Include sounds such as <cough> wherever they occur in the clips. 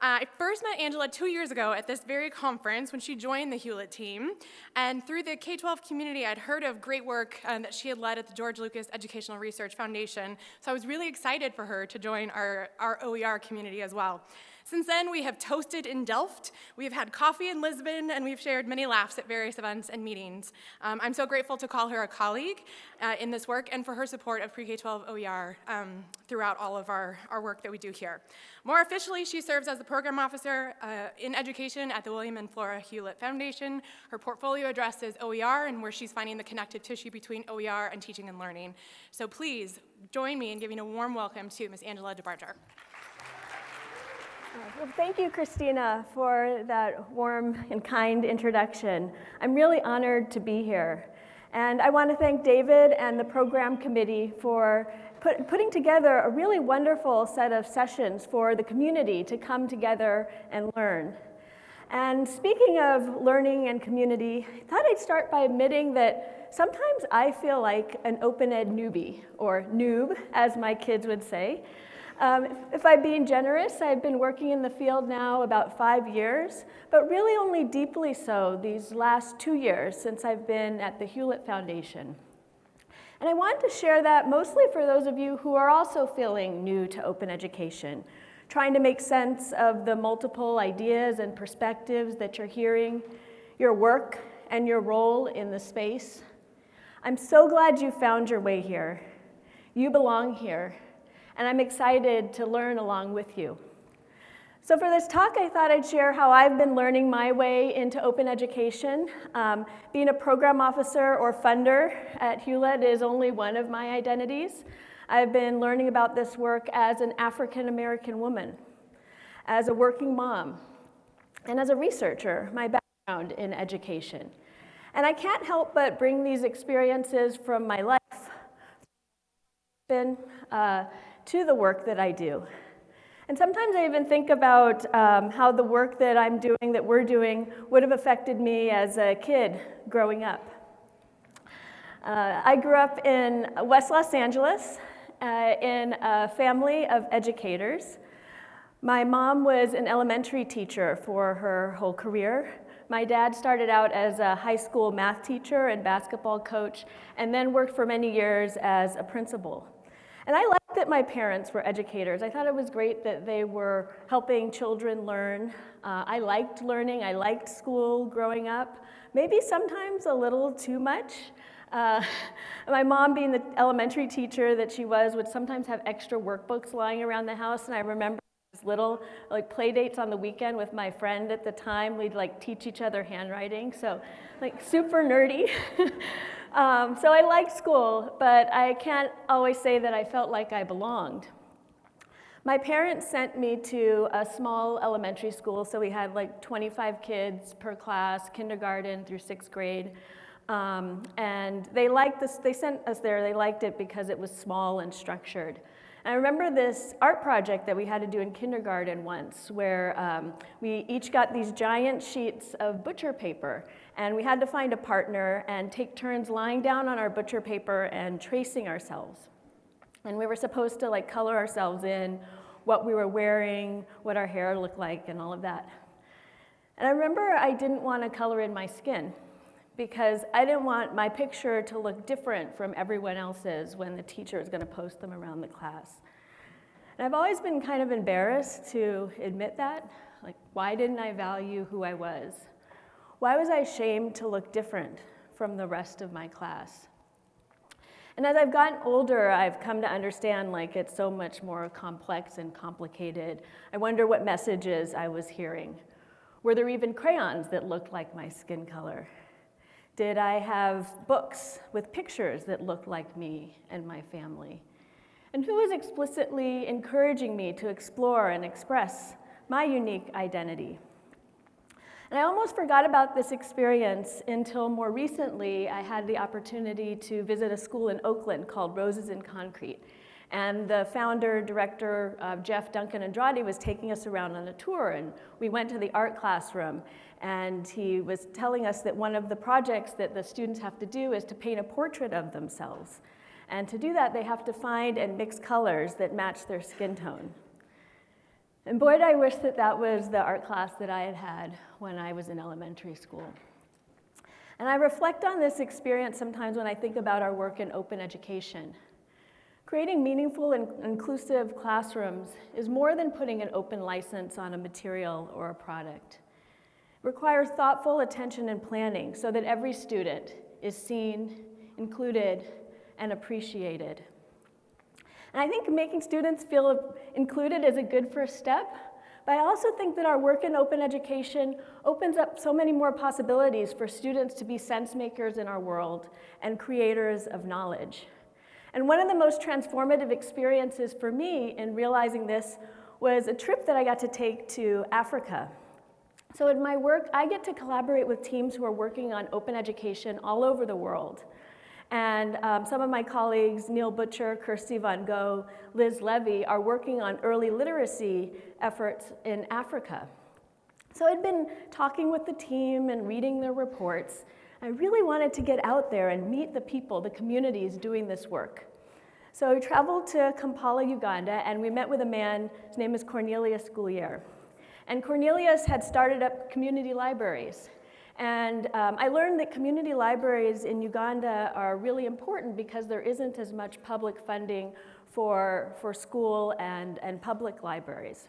Uh, I first met Angela two years ago at this very conference when she joined the Hewlett team. And through the K-12 community, I'd heard of great work um, that she had led at the George Lucas Educational Research Foundation. So I was really excited for her to join our, our OER community as well. Since then, we have toasted in Delft, we've had coffee in Lisbon, and we've shared many laughs at various events and meetings. Um, I'm so grateful to call her a colleague uh, in this work and for her support of Pre-K-12 OER um, throughout all of our, our work that we do here. More officially, she serves as the program officer uh, in education at the William and Flora Hewlett Foundation. Her portfolio addresses OER and where she's finding the connective tissue between OER and teaching and learning. So please join me in giving a warm welcome to Ms. Angela DeBarger. Well, thank you, Christina, for that warm and kind introduction. I'm really honored to be here. And I want to thank David and the program committee for put, putting together a really wonderful set of sessions for the community to come together and learn. And speaking of learning and community, I thought I'd start by admitting that sometimes I feel like an open ed newbie, or noob, as my kids would say. Um, if I'm being generous, I've been working in the field now about five years, but really only deeply so these last two years since I've been at the Hewlett Foundation. And I want to share that mostly for those of you who are also feeling new to open education, trying to make sense of the multiple ideas and perspectives that you're hearing, your work and your role in the space. I'm so glad you found your way here. You belong here, and I'm excited to learn along with you. So for this talk, I thought I'd share how I've been learning my way into open education. Um, being a program officer or funder at Hewlett is only one of my identities. I've been learning about this work as an African-American woman, as a working mom, and as a researcher, my background in education. And I can't help but bring these experiences from my life uh, to the work that I do. And sometimes I even think about um, how the work that I'm doing, that we're doing, would have affected me as a kid growing up. Uh, I grew up in West Los Angeles uh, in a family of educators. My mom was an elementary teacher for her whole career. My dad started out as a high school math teacher and basketball coach, and then worked for many years as a principal. And I liked that my parents were educators. I thought it was great that they were helping children learn. Uh, I liked learning. I liked school growing up. Maybe sometimes a little too much. Uh, <laughs> my mom, being the elementary teacher that she was, would sometimes have extra workbooks lying around the house. And I remember little like play dates on the weekend with my friend at the time. We'd like teach each other handwriting. So like super nerdy. <laughs> Um, so I liked school, but I can't always say that I felt like I belonged. My parents sent me to a small elementary school, so we had like 25 kids per class, kindergarten through sixth grade. Um, and they liked this, they sent us there, they liked it because it was small and structured. I remember this art project that we had to do in kindergarten once, where um, we each got these giant sheets of butcher paper, and we had to find a partner and take turns lying down on our butcher paper and tracing ourselves. And we were supposed to like color ourselves in, what we were wearing, what our hair looked like, and all of that. And I remember I didn't want to color in my skin because I didn't want my picture to look different from everyone else's when the teacher is going to post them around the class. And I've always been kind of embarrassed to admit that. Like, why didn't I value who I was? Why was I ashamed to look different from the rest of my class? And as I've gotten older, I've come to understand like it's so much more complex and complicated. I wonder what messages I was hearing. Were there even crayons that looked like my skin color? Did I have books with pictures that looked like me and my family? And who was explicitly encouraging me to explore and express my unique identity? And I almost forgot about this experience until more recently I had the opportunity to visit a school in Oakland called Roses in Concrete. And the founder, director, uh, Jeff Duncan Andrade was taking us around on a tour and we went to the art classroom and he was telling us that one of the projects that the students have to do is to paint a portrait of themselves. And to do that, they have to find and mix colors that match their skin tone. And boy, did I wish that that was the art class that I had had when I was in elementary school. And I reflect on this experience sometimes when I think about our work in open education. Creating meaningful and inclusive classrooms is more than putting an open license on a material or a product. It requires thoughtful attention and planning so that every student is seen, included, and appreciated. And I think making students feel included is a good first step, but I also think that our work in open education opens up so many more possibilities for students to be sense makers in our world and creators of knowledge. And one of the most transformative experiences for me in realizing this was a trip that I got to take to Africa. So in my work, I get to collaborate with teams who are working on open education all over the world. And um, some of my colleagues, Neil Butcher, Kirsty von Gogh, Liz Levey, are working on early literacy efforts in Africa. So I'd been talking with the team and reading their reports. I really wanted to get out there and meet the people, the communities doing this work. So we traveled to Kampala, Uganda, and we met with a man, his name is Cornelius Gulere. And Cornelius had started up community libraries. And um, I learned that community libraries in Uganda are really important because there isn't as much public funding for, for school and, and public libraries.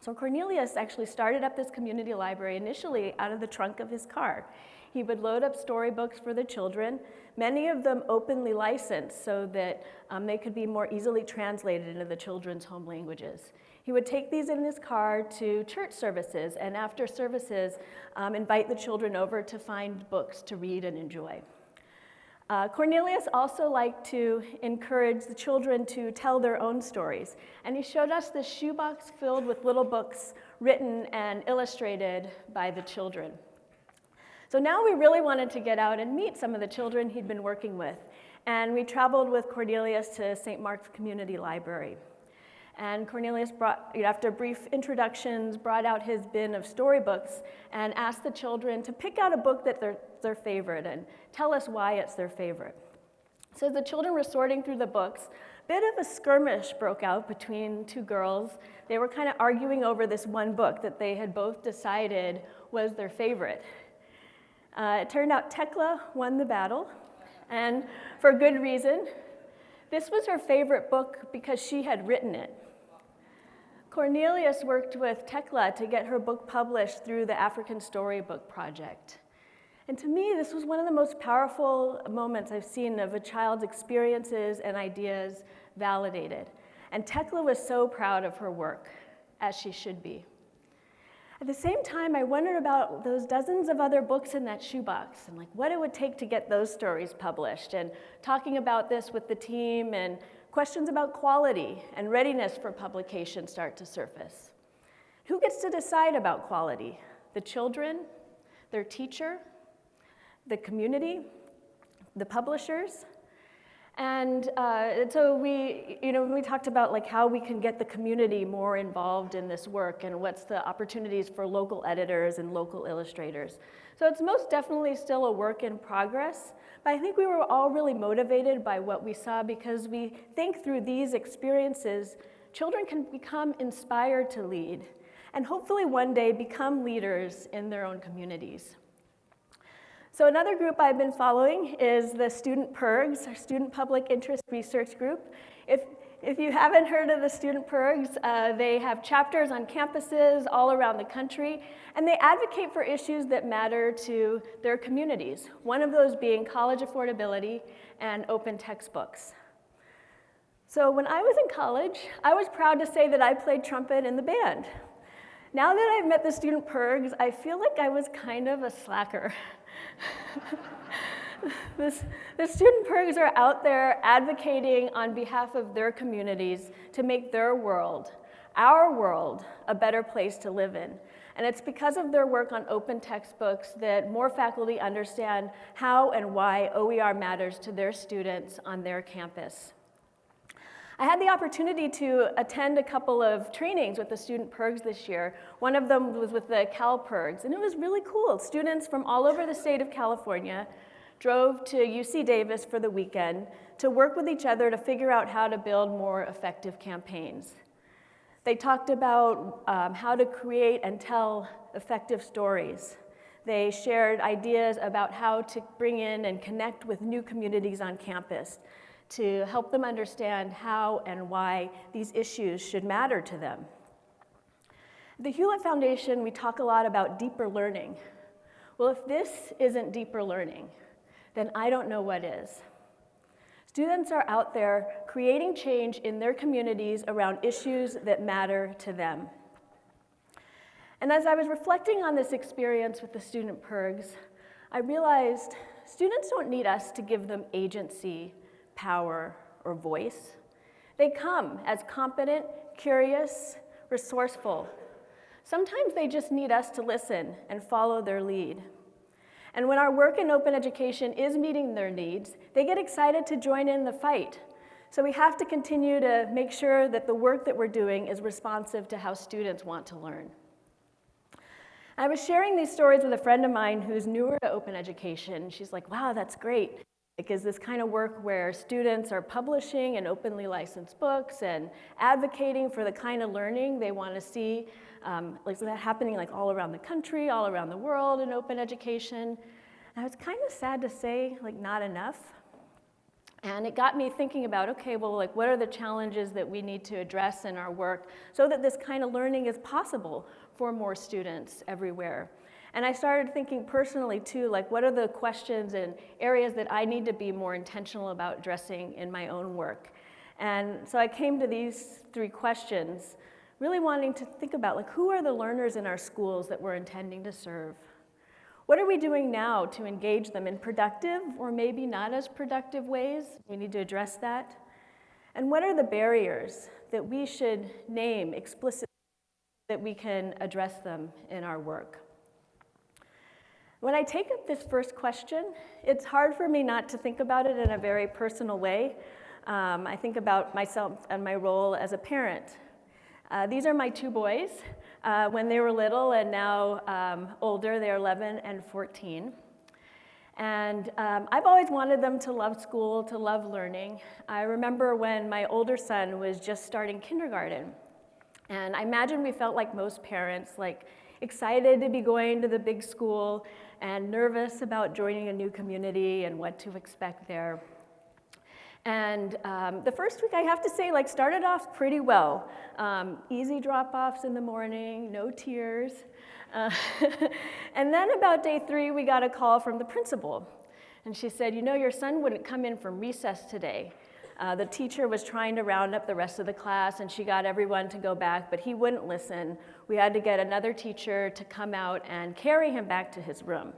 So Cornelius actually started up this community library initially out of the trunk of his car. He would load up storybooks for the children, many of them openly licensed so that um, they could be more easily translated into the children's home languages. He would take these in his car to church services, and after services, um, invite the children over to find books to read and enjoy. Uh, Cornelius also liked to encourage the children to tell their own stories, and he showed us this shoebox filled with little books written and illustrated by the children. So now we really wanted to get out and meet some of the children he'd been working with, and we traveled with Cornelius to St. Mark's Community Library. And Cornelius, brought, after brief introductions, brought out his bin of storybooks and asked the children to pick out a book that they're their favorite and tell us why it's their favorite. So the children were sorting through the books. A bit of a skirmish broke out between two girls. They were kind of arguing over this one book that they had both decided was their favorite. Uh, it turned out Tekla won the battle, and for good reason. This was her favorite book because she had written it. Cornelius worked with Tekla to get her book published through the African Storybook Project. And to me, this was one of the most powerful moments I've seen of a child's experiences and ideas validated. And Tekla was so proud of her work, as she should be. At the same time, I wondered about those dozens of other books in that shoebox and like what it would take to get those stories published and talking about this with the team and Questions about quality and readiness for publication start to surface. Who gets to decide about quality? The children, their teacher, the community, the publishers? And uh, so we, you know, we talked about like how we can get the community more involved in this work and what's the opportunities for local editors and local illustrators. So it's most definitely still a work in progress, but I think we were all really motivated by what we saw because we think through these experiences, children can become inspired to lead and hopefully one day become leaders in their own communities. So another group I've been following is the Student PIRGs, our Student Public Interest Research Group. If, if you haven't heard of the Student PIRGs, uh, they have chapters on campuses all around the country, and they advocate for issues that matter to their communities, one of those being college affordability and open textbooks. So when I was in college, I was proud to say that I played trumpet in the band. Now that I've met the Student PIRGs, I feel like I was kind of a slacker. <laughs> <laughs> the student PIRGs are out there advocating on behalf of their communities to make their world, our world, a better place to live in. And it's because of their work on open textbooks that more faculty understand how and why OER matters to their students on their campus. I had the opportunity to attend a couple of trainings with the student PIRGs this year. One of them was with the Cal PIRGs, and it was really cool. Students from all over the state of California drove to UC Davis for the weekend to work with each other to figure out how to build more effective campaigns. They talked about um, how to create and tell effective stories. They shared ideas about how to bring in and connect with new communities on campus to help them understand how and why these issues should matter to them. The Hewlett Foundation, we talk a lot about deeper learning. Well, if this isn't deeper learning, then I don't know what is. Students are out there creating change in their communities around issues that matter to them. And as I was reflecting on this experience with the student PIRGs, I realized students don't need us to give them agency, power, or voice. They come as competent, curious, resourceful. Sometimes they just need us to listen and follow their lead. And when our work in open education is meeting their needs, they get excited to join in the fight. So we have to continue to make sure that the work that we're doing is responsive to how students want to learn. I was sharing these stories with a friend of mine who's newer to open education. She's like, wow, that's great. Because this kind of work where students are publishing and openly licensed books and advocating for the kind of learning they want to see, um, like that happening like all around the country, all around the world in open education. And it's kind of sad to say, like not enough. And it got me thinking about, okay, well, like what are the challenges that we need to address in our work so that this kind of learning is possible for more students everywhere. And I started thinking personally too, like what are the questions and areas that I need to be more intentional about addressing in my own work. And so I came to these three questions, really wanting to think about like who are the learners in our schools that we're intending to serve? What are we doing now to engage them in productive or maybe not as productive ways? We need to address that. And what are the barriers that we should name explicitly that we can address them in our work? When I take up this first question, it's hard for me not to think about it in a very personal way. Um, I think about myself and my role as a parent. Uh, these are my two boys. Uh, when they were little and now um, older, they're 11 and 14. And um, I've always wanted them to love school, to love learning. I remember when my older son was just starting kindergarten. And I imagine we felt like most parents, like excited to be going to the big school and nervous about joining a new community and what to expect there. And um, the first week, I have to say, like, started off pretty well. Um, easy drop-offs in the morning, no tears. Uh, <laughs> and then about day three, we got a call from the principal. And she said, you know, your son wouldn't come in from recess today. Uh, the teacher was trying to round up the rest of the class and she got everyone to go back, but he wouldn't listen. We had to get another teacher to come out and carry him back to his room.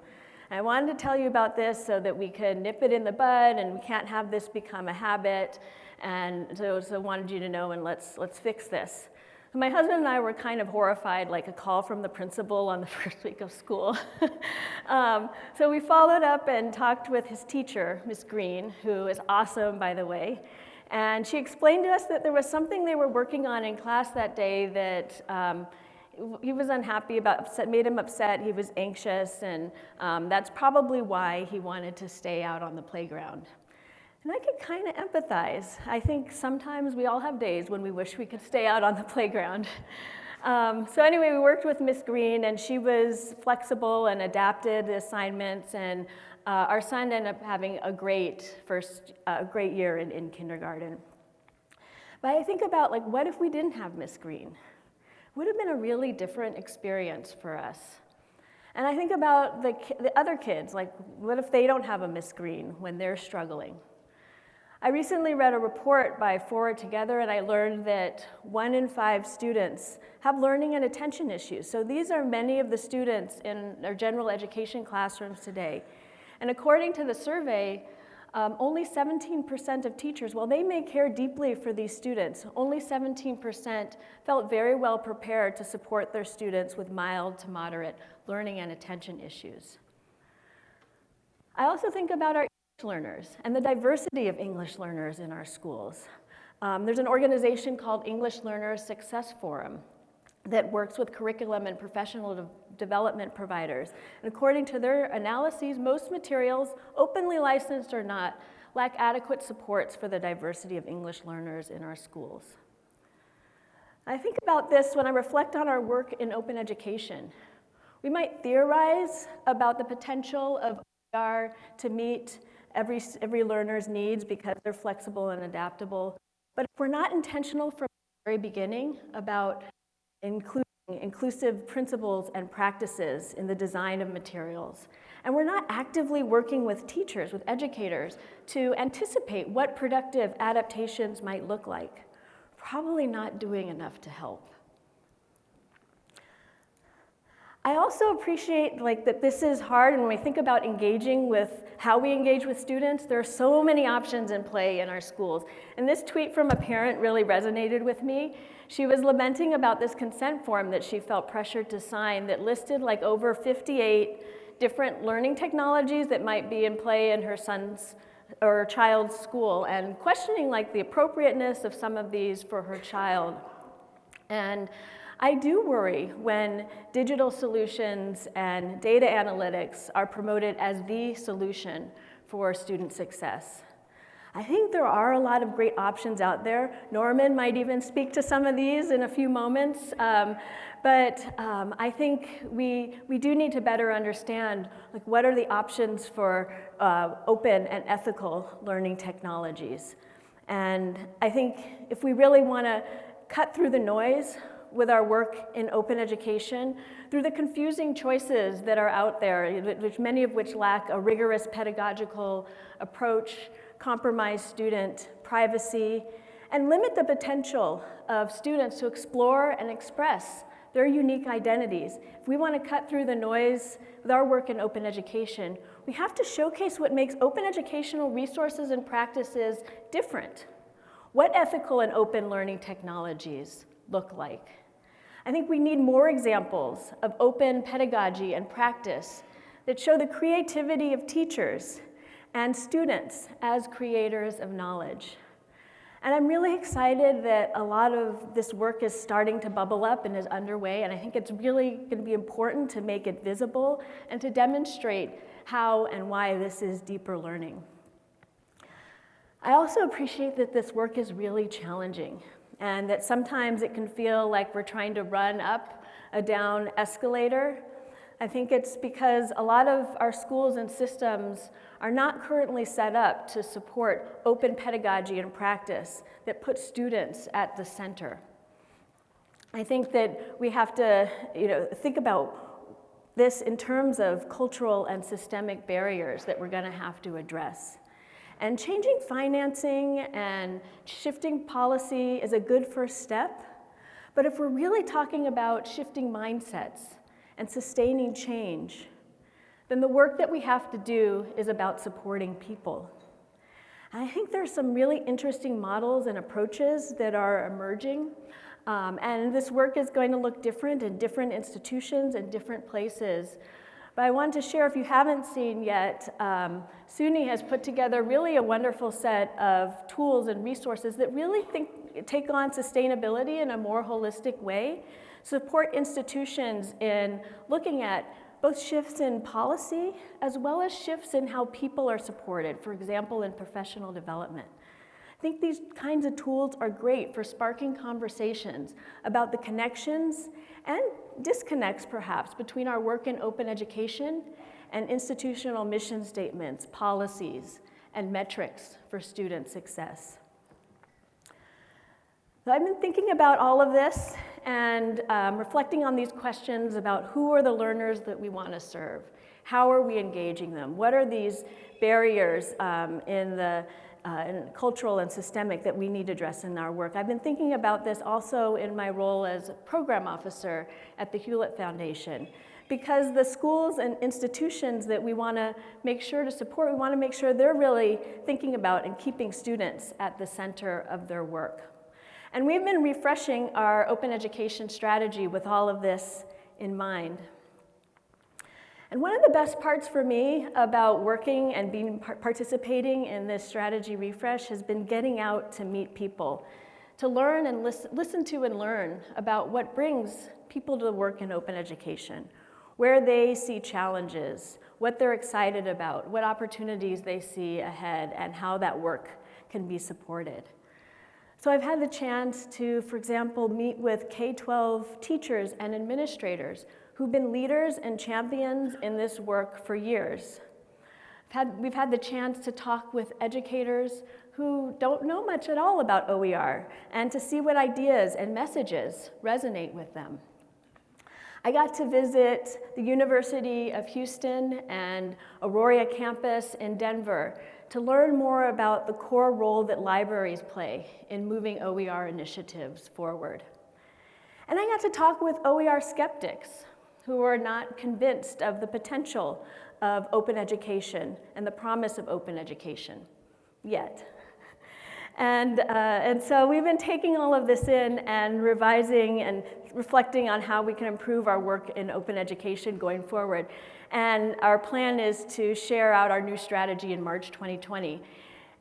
I wanted to tell you about this so that we could nip it in the bud and we can't have this become a habit. And so, so wanted you to know and let's, let's fix this. My husband and I were kind of horrified, like a call from the principal on the <laughs> first week of school. <laughs> um, so we followed up and talked with his teacher, Miss Green, who is awesome, by the way. And she explained to us that there was something they were working on in class that day that um, he was unhappy about, upset, made him upset, he was anxious, and um, that's probably why he wanted to stay out on the playground. And I could kind of empathize. I think sometimes we all have days when we wish we could stay out on the <laughs> playground. Um, so anyway, we worked with Miss Green, and she was flexible and adapted the assignments, and uh, our son ended up having a great first, uh, great year in, in kindergarten. But I think about like, what if we didn't have Miss Green? Would have been a really different experience for us. And I think about the, the other kids, like what if they don't have a Miss Green when they're struggling? I recently read a report by Forward Together and I learned that one in five students have learning and attention issues. So these are many of the students in our general education classrooms today. And according to the survey, um, only 17% of teachers, while they may care deeply for these students, only 17% felt very well prepared to support their students with mild to moderate learning and attention issues. I also think about our learners and the diversity of English learners in our schools. Um, there's an organization called English Learners Success Forum that works with curriculum and professional de development providers. And according to their analyses, most materials, openly licensed or not, lack adequate supports for the diversity of English learners in our schools. I think about this when I reflect on our work in open education. We might theorize about the potential of OER to meet every, every learner's needs because they're flexible and adaptable. But if we're not intentional from the very beginning about including inclusive principles and practices in the design of materials, and we're not actively working with teachers, with educators, to anticipate what productive adaptations might look like, probably not doing enough to help. I also appreciate like that this is hard and when we think about engaging with how we engage with students, there are so many options in play in our schools. And this tweet from a parent really resonated with me. She was lamenting about this consent form that she felt pressured to sign that listed like over 58 different learning technologies that might be in play in her son's or child's school and questioning like the appropriateness of some of these for her child. And I do worry when digital solutions and data analytics are promoted as the solution for student success. I think there are a lot of great options out there. Norman might even speak to some of these in a few moments. Um, but um, I think we, we do need to better understand like, what are the options for uh, open and ethical learning technologies. And I think if we really want to cut through the noise with our work in open education through the confusing choices that are out there, which many of which lack a rigorous pedagogical approach, compromise student privacy, and limit the potential of students to explore and express their unique identities. If we want to cut through the noise with our work in open education, we have to showcase what makes open educational resources and practices different. What ethical and open learning technologies look like. I think we need more examples of open pedagogy and practice that show the creativity of teachers and students as creators of knowledge. And I'm really excited that a lot of this work is starting to bubble up and is underway, and I think it's really going to be important to make it visible and to demonstrate how and why this is deeper learning. I also appreciate that this work is really challenging and that sometimes it can feel like we're trying to run up a down escalator. I think it's because a lot of our schools and systems are not currently set up to support open pedagogy and practice that puts students at the center. I think that we have to you know, think about this in terms of cultural and systemic barriers that we're going to have to address. And changing financing and shifting policy is a good first step. But if we're really talking about shifting mindsets and sustaining change, then the work that we have to do is about supporting people. I think there's some really interesting models and approaches that are emerging. Um, and this work is going to look different in different institutions and different places. But I want to share, if you haven't seen yet, um, SUNY has put together really a wonderful set of tools and resources that really think, take on sustainability in a more holistic way, support institutions in looking at both shifts in policy as well as shifts in how people are supported, for example, in professional development. I think these kinds of tools are great for sparking conversations about the connections and disconnects perhaps between our work in open education and institutional mission statements, policies, and metrics for student success. So I've been thinking about all of this and um, reflecting on these questions about who are the learners that we want to serve? How are we engaging them? What are these barriers um, in the uh, and cultural and systemic that we need to address in our work. I've been thinking about this also in my role as program officer at the Hewlett Foundation because the schools and institutions that we want to make sure to support, we want to make sure they're really thinking about and keeping students at the center of their work. And we've been refreshing our open education strategy with all of this in mind. And one of the best parts for me about working and being participating in this strategy refresh has been getting out to meet people, to learn and listen, listen to and learn about what brings people to work in open education, where they see challenges, what they're excited about, what opportunities they see ahead, and how that work can be supported. So I've had the chance to, for example, meet with K-12 teachers and administrators who've been leaders and champions in this work for years. Had, we've had the chance to talk with educators who don't know much at all about OER and to see what ideas and messages resonate with them. I got to visit the University of Houston and Auraria campus in Denver to learn more about the core role that libraries play in moving OER initiatives forward. And I got to talk with OER skeptics who are not convinced of the potential of open education and the promise of open education yet. <laughs> And, uh, and so we've been taking all of this in and revising and reflecting on how we can improve our work in open education going forward. And our plan is to share out our new strategy in March 2020.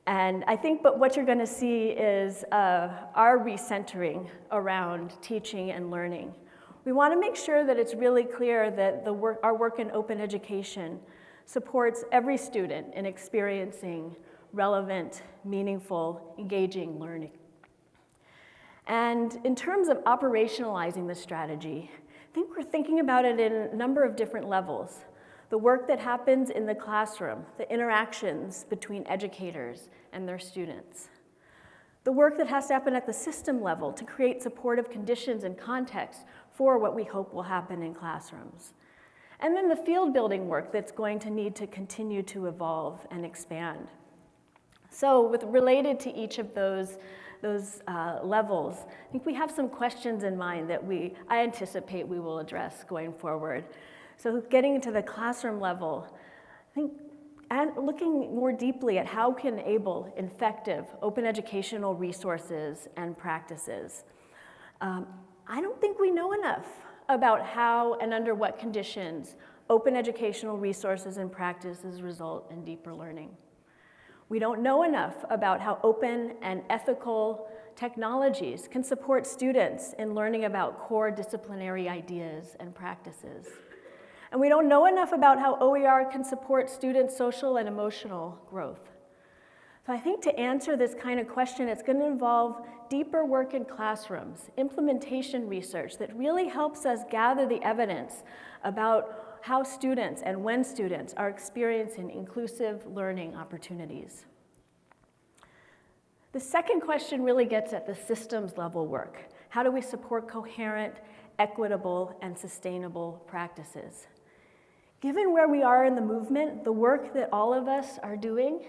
And I think but what you're going to see is uh, our recentering around teaching and learning. We want to make sure that it's really clear that work, our work in open education supports every student in experiencing relevant, meaningful, engaging learning. And in terms of operationalizing the strategy, I think we're thinking about it in a number of different levels. The work that happens in the classroom, the interactions between educators and their students. The work that has to happen at the system level to create supportive conditions and context for what we hope will happen in classrooms. And then the field building work that's going to need to continue to evolve and expand. So with related to each of those, those uh, levels, I think we have some questions in mind that we, I anticipate we will address going forward. So getting into the classroom level, I think and looking more deeply at how can enable effective open educational resources and practices. Um, I don't think we know enough about how and under what conditions open educational resources and practices result in deeper learning. We don't know enough about how open and ethical technologies can support students in learning about core disciplinary ideas and practices. And we don't know enough about how OER can support students' social and emotional growth. So I think to answer this kind of question, it's going to involve deeper work in classrooms, implementation research that really helps us gather the evidence about how students and when students are experiencing inclusive learning opportunities. The second question really gets at the systems level work. How do we support coherent, equitable, and sustainable practices? Given where we are in the movement, the work that all of us are doing,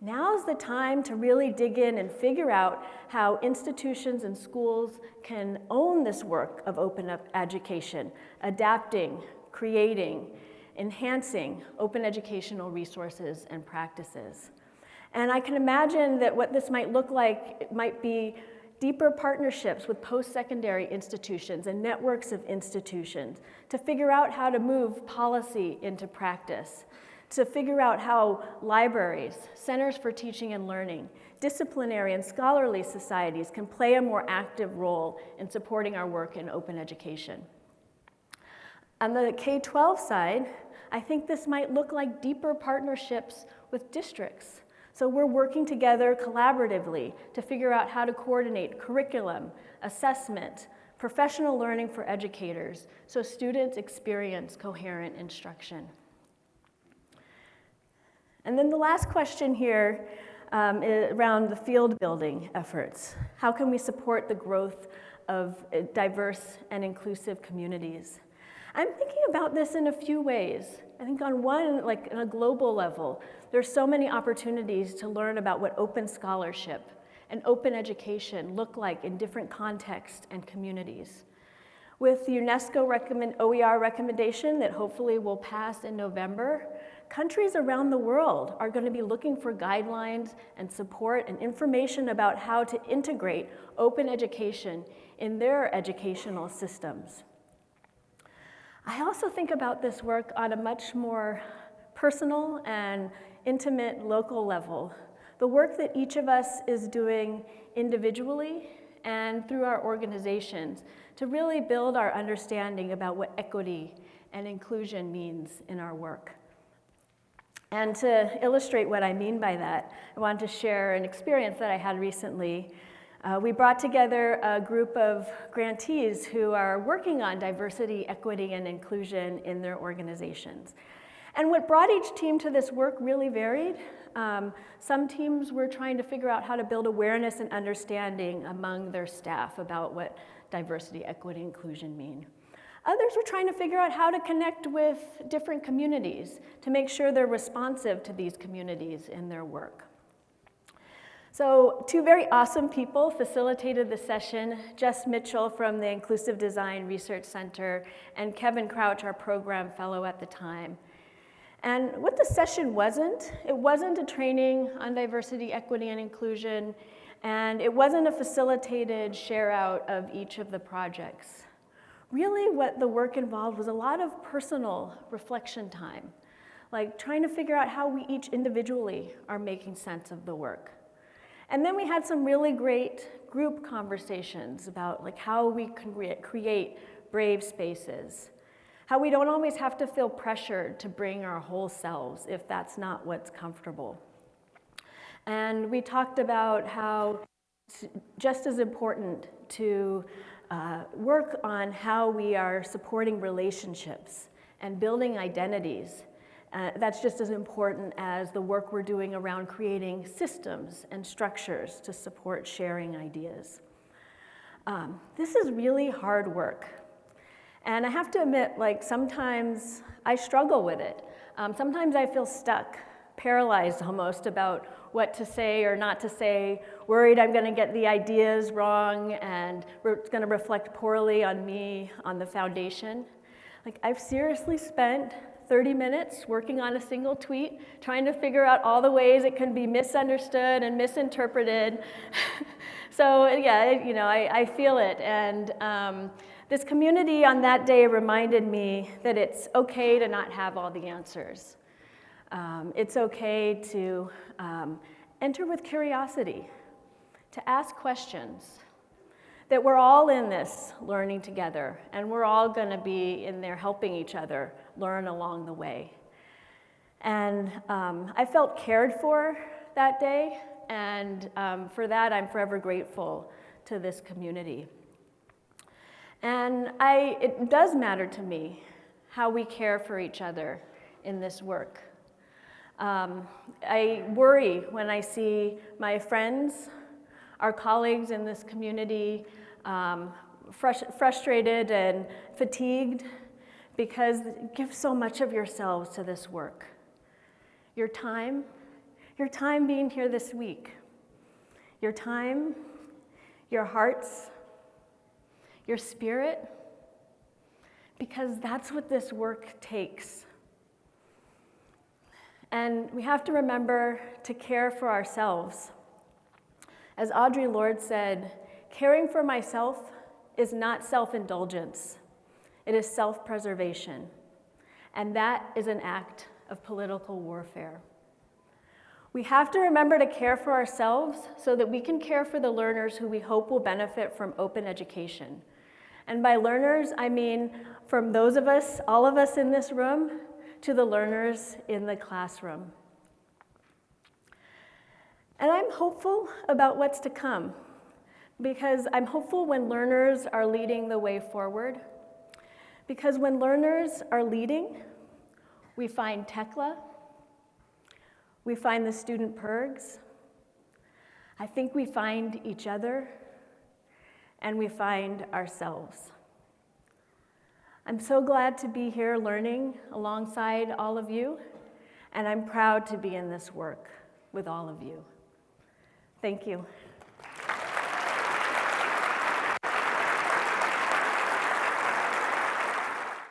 now's the time to really dig in and figure out how institutions and schools can own this work of open up education, adapting, creating, enhancing open educational resources and practices. And I can imagine that what this might look like might be deeper partnerships with post-secondary institutions and networks of institutions to figure out how to move policy into practice, to figure out how libraries, centers for teaching and learning, disciplinary and scholarly societies can play a more active role in supporting our work in open education. On the K-12 side, I think this might look like deeper partnerships with districts. So we're working together collaboratively to figure out how to coordinate curriculum, assessment, professional learning for educators so students experience coherent instruction. And then the last question here um, around the field building efforts. How can we support the growth of uh, diverse and inclusive communities? I'm thinking about this in a few ways. I think on one, like on a global level, there's so many opportunities to learn about what open scholarship and open education look like in different contexts and communities. With the UNESCO recommend, OER recommendation that hopefully will pass in November, countries around the world are going to be looking for guidelines and support and information about how to integrate open education in their educational systems. I also think about this work on a much more personal and intimate local level. The work that each of us is doing individually and through our organizations to really build our understanding about what equity and inclusion means in our work. And to illustrate what I mean by that, I wanted to share an experience that I had recently Uh, we brought together a group of grantees who are working on diversity, equity, and inclusion in their organizations. And what brought each team to this work really varied. Um, some teams were trying to figure out how to build awareness and understanding among their staff about what diversity, equity, inclusion mean. Others were trying to figure out how to connect with different communities to make sure they're responsive to these communities in their work. So two very awesome people facilitated the session, Jess Mitchell from the Inclusive Design Research Center and Kevin Crouch, our program fellow at the time. And what the session wasn't, it wasn't a training on diversity, equity, and inclusion, and it wasn't a facilitated share out of each of the projects. Really what the work involved was a lot of personal reflection time, like trying to figure out how we each individually are making sense of the work. And then we had some really great group conversations about like how we can create brave spaces, how we don't always have to feel pressured to bring our whole selves if that's not what's comfortable. And we talked about how just as important to uh, work on how we are supporting relationships and building identities uh, that's just as important as the work we're doing around creating systems and structures to support sharing ideas. Um, this is really hard work. And I have to admit, like, sometimes I struggle with it. Um, sometimes I feel stuck, paralyzed almost about what to say or not to say, worried I'm going to get the ideas wrong and it's going to reflect poorly on me, on the foundation. Like, I've seriously spent 30 minutes working on a single tweet, trying to figure out all the ways it can be misunderstood and misinterpreted. <laughs> so yeah, you know, I, I feel it. And um, this community on that day reminded me that it's okay to not have all the answers. Um, it's okay to um, enter with curiosity, to ask questions, that we're all in this learning together, and we're all going to be in there helping each other learn along the way. And um, I felt cared for that day, and um, for that, I'm forever grateful to this community. And I, it does matter to me how we care for each other in this work. Um, I worry when I see my friends, our colleagues in this community um, frust frustrated and fatigued because give so much of yourselves to this work. Your time, your time being here this week, your time, your hearts, your spirit, because that's what this work takes. And we have to remember to care for ourselves. As Audre Lorde said, Caring for myself is not self indulgence, it is self preservation. And that is an act of political warfare. We have to remember to care for ourselves so that we can care for the learners who we hope will benefit from open education. And by learners, I mean from those of us, all of us in this room, to the learners in the classroom. And I'm hopeful about what's to come because I'm hopeful when learners are leading the way forward. Because when learners are leading, we find Tekla, we find the student PIRGs, I think we find each other, and we find ourselves. I'm so glad to be here learning alongside all of you, and I'm proud to be in this work with all of you. Thank you.